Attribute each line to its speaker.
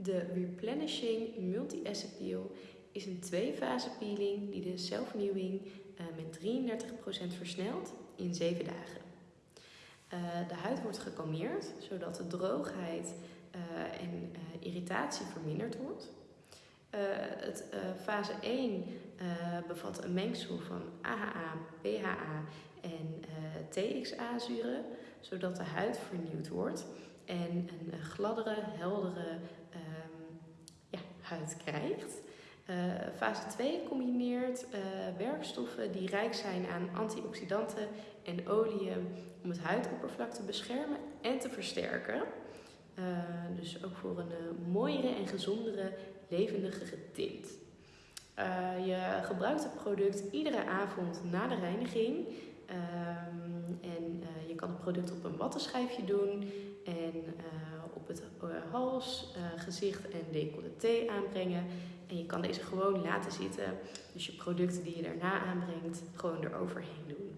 Speaker 1: De Replenishing Multi-Asset Peel is een twee-fase peeling die de celvernieuwing uh, met 33% versnelt in 7 dagen. Uh, de huid wordt gekalmeerd zodat de droogheid uh, en irritatie verminderd wordt. het, fase 1 bevat een mengsel van AHA, PHA en TXA-zuren, zodat de huid vernieuwd wordt en een gladdere, heldere huid krijgt. Uh, fase 2 combineert uh, werkstoffen die rijk zijn aan antioxidanten en oliën om het huidoppervlak te beschermen en te versterken. Uh, dus ook voor een mooiere en gezondere, levendigere tint. je gebruikt het product iedere avond na de reiniging. Um, en je kan het product op een wattenschijfje doen en uh, op het uh, hals, uh, gezicht en decolleté aanbrengen. En je kan deze gewoon laten zitten. Dus je producten die je daarna aanbrengt, gewoon eroverheen doen.